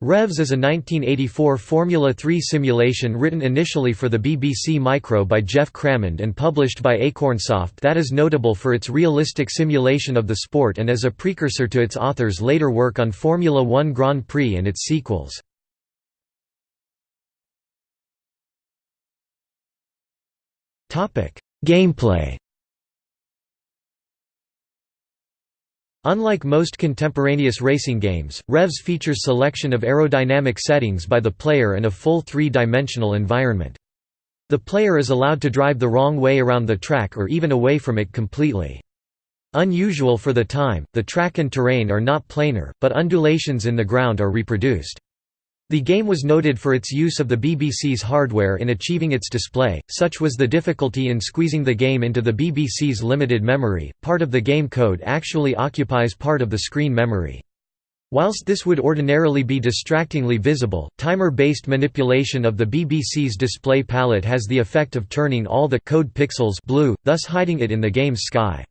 Revs is a 1984 Formula 3 simulation written initially for the BBC Micro by Geoff Crammond and published by Acornsoft that is notable for its realistic simulation of the sport and as a precursor to its author's later work on Formula One Grand Prix and its sequels. Gameplay Unlike most contemporaneous racing games, Revs features selection of aerodynamic settings by the player and a full three-dimensional environment. The player is allowed to drive the wrong way around the track or even away from it completely. Unusual for the time, the track and terrain are not planar, but undulations in the ground are reproduced. The game was noted for its use of the BBC's hardware in achieving its display, such was the difficulty in squeezing the game into the BBC's limited memory. Part of the game code actually occupies part of the screen memory. Whilst this would ordinarily be distractingly visible, timer-based manipulation of the BBC's display palette has the effect of turning all the code pixels blue, thus hiding it in the game's sky.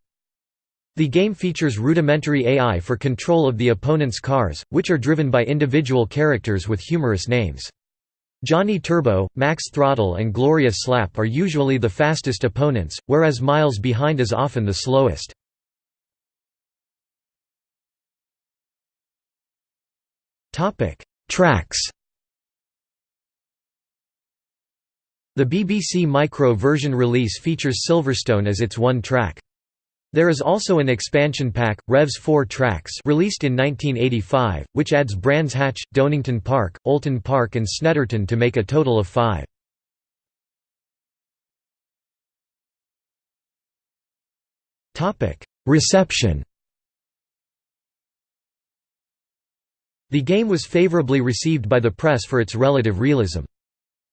The game features rudimentary AI for control of the opponent's cars, which are driven by individual characters with humorous names. Johnny Turbo, Max Throttle and Gloria Slap are usually the fastest opponents, whereas Miles Behind is often the slowest. Tracks The BBC Micro version release features Silverstone as its one track. There is also an expansion pack, Revs 4 Tracks released in 1985, which adds Brands Hatch, Donington Park, Oulton Park and Snetterton to make a total of five. Reception The game was favourably received by the press for its relative realism.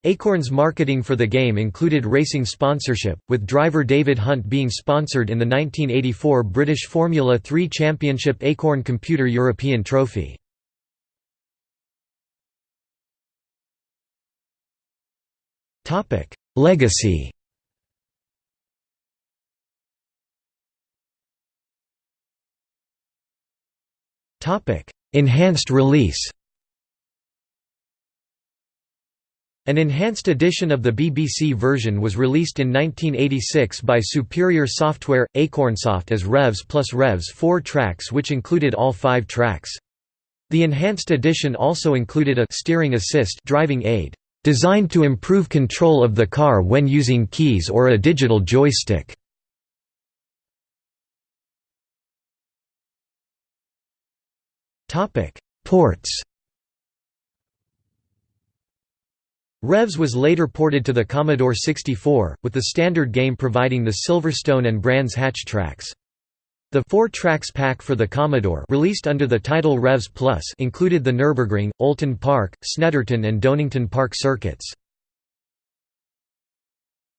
Acorn's marketing for the game included racing sponsorship, with driver David Hunt being sponsored in the 1984 British Formula 3 Championship Acorn Computer European Trophy. Legacy Enhanced release An enhanced edition of the BBC version was released in 1986 by Superior Software, Acornsoft as Revs plus Revs 4 tracks which included all five tracks. The enhanced edition also included a steering assist driving aid, designed to improve control of the car when using keys or a digital joystick. Ports Revs was later ported to the Commodore 64, with the standard game providing the Silverstone and Brands Hatch tracks. The four tracks pack for the Commodore released under the title Revs Plus included the Nürburgring, Oulton Park, Snetterton and Donington Park circuits.